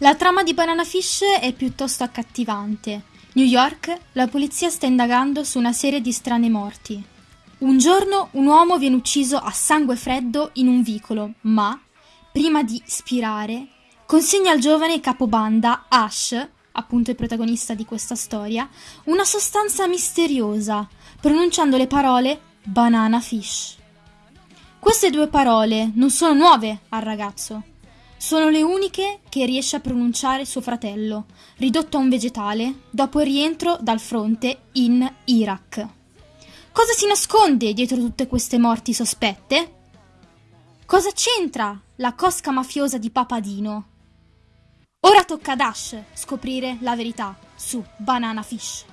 La trama di Banana Fish è piuttosto accattivante. New York, la polizia sta indagando su una serie di strane morti. Un giorno un uomo viene ucciso a sangue freddo in un vicolo, ma, prima di spirare, consegna al giovane capobanda Ash, appunto il protagonista di questa storia, una sostanza misteriosa, pronunciando le parole banana fish. Queste due parole non sono nuove al ragazzo. Sono le uniche che riesce a pronunciare suo fratello, ridotto a un vegetale dopo il rientro dal fronte in Iraq. Cosa si nasconde dietro tutte queste morti sospette? Cosa c'entra la cosca mafiosa di Papadino? Ora tocca ad Ash scoprire la verità su Banana Fish.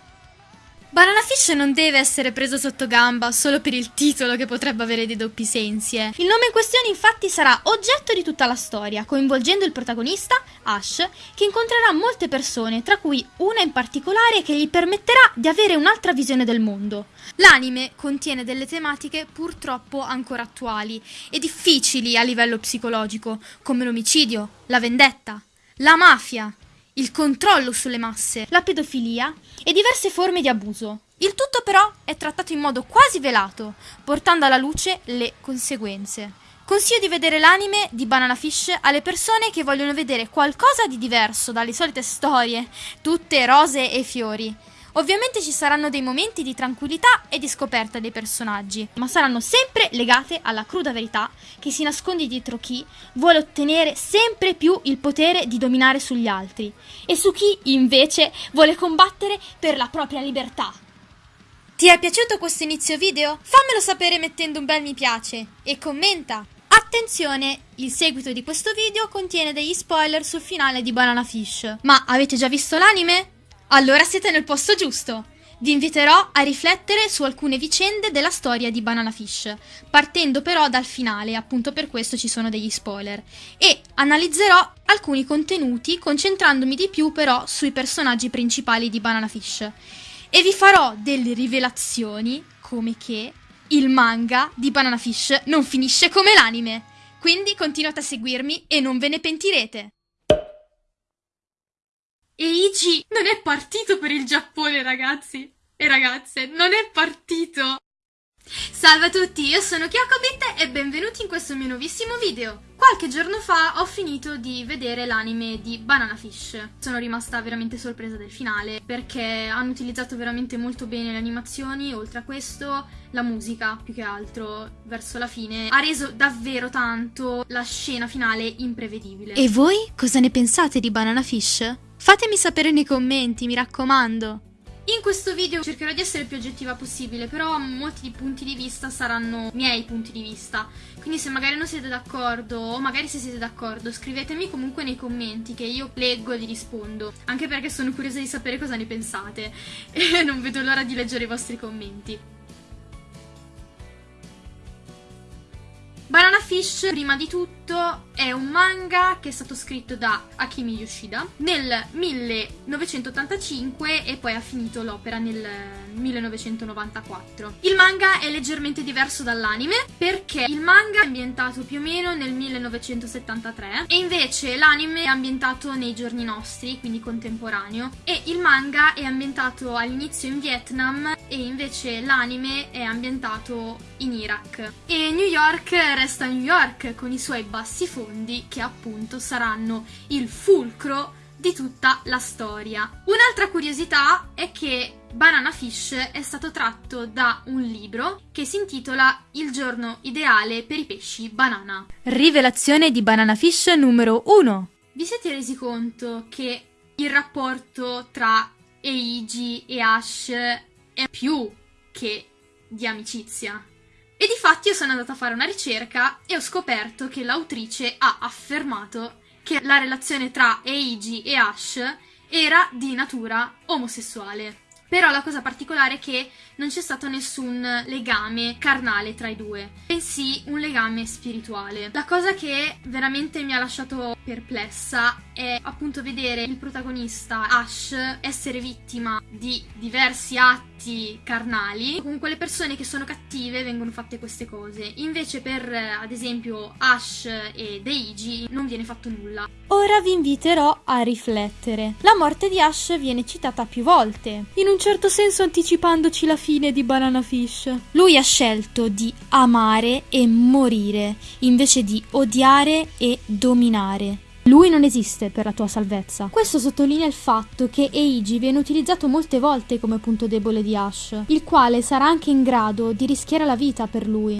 Banana Fish non deve essere preso sotto gamba solo per il titolo che potrebbe avere dei doppi sensi. Eh. Il nome in questione infatti sarà oggetto di tutta la storia, coinvolgendo il protagonista, Ash, che incontrerà molte persone, tra cui una in particolare che gli permetterà di avere un'altra visione del mondo. L'anime contiene delle tematiche purtroppo ancora attuali e difficili a livello psicologico, come l'omicidio, la vendetta, la mafia, il controllo sulle masse, la pedofilia e diverse forme di abuso. Il tutto però è trattato in modo quasi velato, portando alla luce le conseguenze. Consiglio di vedere l'anime di Banana Fish alle persone che vogliono vedere qualcosa di diverso dalle solite storie, tutte rose e fiori. Ovviamente ci saranno dei momenti di tranquillità e di scoperta dei personaggi, ma saranno sempre legate alla cruda verità che si nasconde dietro chi vuole ottenere sempre più il potere di dominare sugli altri e su chi invece vuole combattere per la propria libertà. Ti è piaciuto questo inizio video? Fammelo sapere mettendo un bel mi piace e commenta! Attenzione, il seguito di questo video contiene degli spoiler sul finale di Banana Fish. Ma avete già visto l'anime? Allora siete nel posto giusto! Vi inviterò a riflettere su alcune vicende della storia di Banana Fish, partendo però dal finale, appunto per questo ci sono degli spoiler, e analizzerò alcuni contenuti concentrandomi di più però sui personaggi principali di Banana Fish. E vi farò delle rivelazioni come che il manga di Banana Fish non finisce come l'anime. Quindi continuate a seguirmi e non ve ne pentirete. Eiji non è partito per il Giappone, ragazzi e ragazze, non è partito! Salve a tutti, io sono Kyokobit e benvenuti in questo mio nuovissimo video. Qualche giorno fa ho finito di vedere l'anime di Banana Fish. Sono rimasta veramente sorpresa del finale perché hanno utilizzato veramente molto bene le animazioni, oltre a questo la musica più che altro verso la fine ha reso davvero tanto la scena finale imprevedibile. E voi cosa ne pensate di Banana Fish? Fatemi sapere nei commenti, mi raccomando. In questo video cercherò di essere il più oggettiva possibile, però molti punti di vista saranno miei punti di vista. Quindi se magari non siete d'accordo, o magari se siete d'accordo, scrivetemi comunque nei commenti che io leggo e vi rispondo. Anche perché sono curiosa di sapere cosa ne pensate. E non vedo l'ora di leggere i vostri commenti. Banana Fish, prima di tutto, è un manga che è stato scritto da Akimi Yoshida nel 1985 e poi ha finito l'opera nel 1994. Il manga è leggermente diverso dall'anime perché il manga è ambientato più o meno nel 1973 e invece l'anime è ambientato nei giorni nostri, quindi contemporaneo, e il manga è ambientato all'inizio in Vietnam e invece l'anime è ambientato in Iraq. E New York resta New York con i suoi bassi fondi che appunto saranno il fulcro di tutta la storia. Un'altra curiosità è che Banana Fish è stato tratto da un libro che si intitola Il giorno ideale per i pesci banana. Rivelazione di Banana Fish numero 1. Vi siete resi conto che il rapporto tra Eiji e Ash è più che di amicizia? E di fatti io sono andata a fare una ricerca e ho scoperto che l'autrice ha affermato che la relazione tra Eiji e Ash era di natura omosessuale. Però la cosa particolare è che non c'è stato nessun legame carnale tra i due, bensì un legame spirituale. La cosa che veramente mi ha lasciato perplessa è appunto vedere il protagonista Ash essere vittima di diversi atti carnali. Con quelle persone che sono cattive vengono fatte queste cose. Invece per ad esempio Ash e Deiji non viene fatto nulla. Ora vi inviterò a riflettere. La morte di Ash viene citata più volte, in un certo senso anticipandoci la fine di Banana Fish. Lui ha scelto di amare e morire, invece di odiare e dominare. Lui non esiste per la tua salvezza. Questo sottolinea il fatto che Eiji viene utilizzato molte volte come punto debole di Ash, il quale sarà anche in grado di rischiare la vita per lui.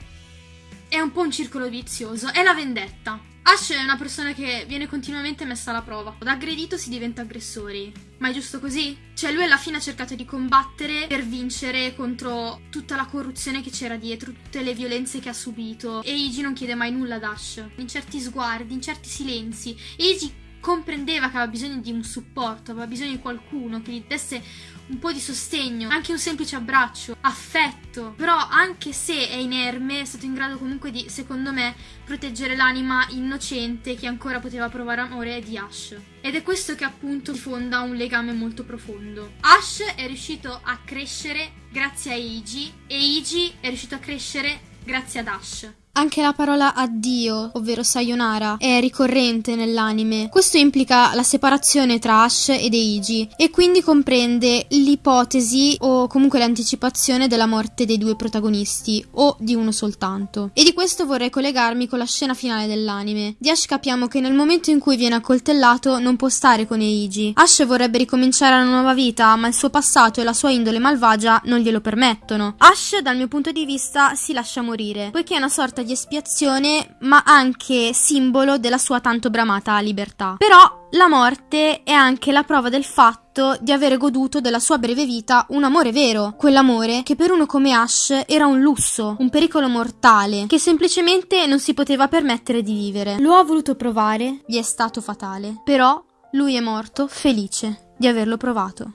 È un po' un circolo vizioso, è la vendetta. Ash è una persona che viene continuamente messa alla prova. Da aggredito si diventa aggressori. Ma è giusto così? Cioè lui alla fine ha cercato di combattere per vincere contro tutta la corruzione che c'era dietro, tutte le violenze che ha subito. E Eiji non chiede mai nulla ad Ash. In certi sguardi, in certi silenzi. Eiji comprendeva che aveva bisogno di un supporto, aveva bisogno di qualcuno che gli desse un po' di sostegno, anche un semplice abbraccio, affetto. Però anche se è inerme, è stato in grado comunque di, secondo me, proteggere l'anima innocente che ancora poteva provare amore di Ash. Ed è questo che appunto fonda un legame molto profondo. Ash è riuscito a crescere grazie a Eiji e Eiji è riuscito a crescere grazie ad Ash. Anche la parola addio, ovvero sayonara, è ricorrente nell'anime. Questo implica la separazione tra Ash ed Eiji e quindi comprende l'ipotesi o comunque l'anticipazione della morte dei due protagonisti o di uno soltanto. E di questo vorrei collegarmi con la scena finale dell'anime. Di Ash capiamo che nel momento in cui viene accoltellato non può stare con Eiji. Ash vorrebbe ricominciare una nuova vita, ma il suo passato e la sua indole malvagia non glielo permettono. Ash, dal mio punto di vista, si lascia morire, poiché è una sorta di espiazione, ma anche simbolo della sua tanto bramata libertà. Però la morte è anche la prova del fatto di avere goduto della sua breve vita un amore vero, quell'amore che per uno come Ash era un lusso, un pericolo mortale, che semplicemente non si poteva permettere di vivere. Lo ha voluto provare, gli è stato fatale, però lui è morto felice di averlo provato.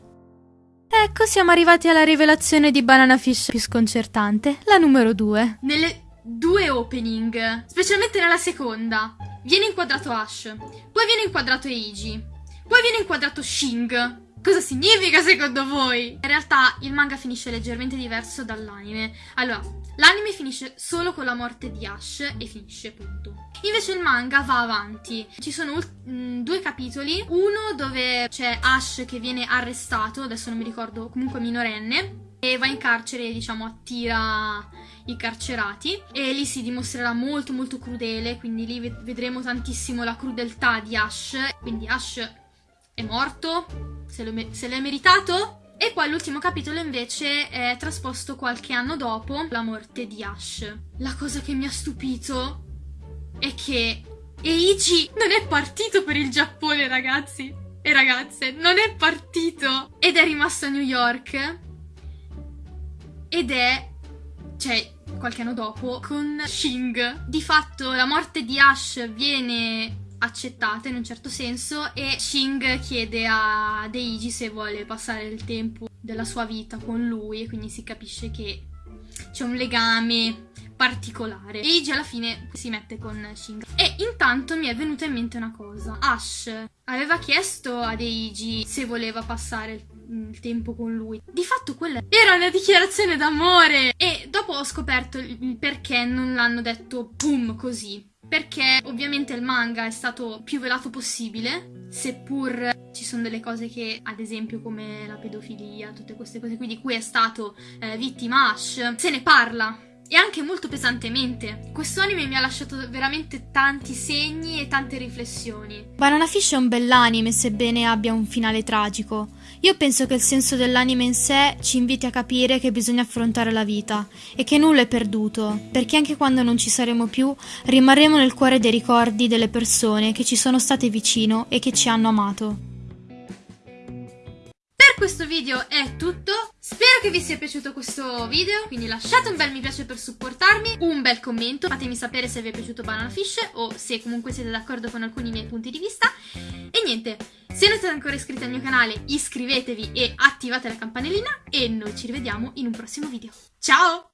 Ecco, siamo arrivati alla rivelazione di Banana Fish più sconcertante, la numero 2. Nelle due opening, specialmente nella seconda. Viene inquadrato Ash, poi viene inquadrato Eiji, poi viene inquadrato Shing. Cosa significa secondo voi? In realtà il manga finisce leggermente diverso dall'anime. Allora, l'anime finisce solo con la morte di Ash e finisce punto. Invece il manga va avanti. Ci sono mm, due capitoli, uno dove c'è Ash che viene arrestato, adesso non mi ricordo, comunque minorenne, e va in carcere diciamo attira i carcerati e lì si dimostrerà molto molto crudele quindi lì vedremo tantissimo la crudeltà di Ash. Quindi Ash è morto se, l'è meritato e poi l'ultimo capitolo invece è trasposto qualche anno dopo la morte di Ash. La cosa che mi ha stupito è che Eiji non è partito per il Giappone ragazzi. E ragazze non è partito! Ed è rimasto a New York. Ed è, cioè, qualche anno dopo, con Shing. Di fatto la morte di Ash viene accettata in un certo senso e Shing chiede a Deiji se vuole passare il tempo della sua vita con lui e quindi si capisce che c'è un legame particolare. Eiji alla fine si mette con Shing. E intanto mi è venuta in mente una cosa. Ash aveva chiesto a Eiji se voleva passare il il tempo con lui. Di fatto quella era una dichiarazione d'amore e dopo ho scoperto il perché non l'hanno detto boom così. Perché ovviamente il manga è stato più velato possibile, seppur ci sono delle cose che, ad esempio come la pedofilia, tutte queste cose qui di cui è stato eh, vittima Ash, se ne parla e anche molto pesantemente. Questo anime mi ha lasciato veramente tanti segni e tante riflessioni. Banana Fish è un bell'anime, sebbene abbia un finale tragico. Io penso che il senso dell'anime in sé ci inviti a capire che bisogna affrontare la vita e che nulla è perduto, perché anche quando non ci saremo più, rimarremo nel cuore dei ricordi delle persone che ci sono state vicino e che ci hanno amato questo video è tutto. Spero che vi sia piaciuto questo video, quindi lasciate un bel mi piace per supportarmi, un bel commento, fatemi sapere se vi è piaciuto Banana Fish o se comunque siete d'accordo con alcuni miei punti di vista. E niente, se non siete ancora iscritti al mio canale iscrivetevi e attivate la campanellina e noi ci rivediamo in un prossimo video. Ciao!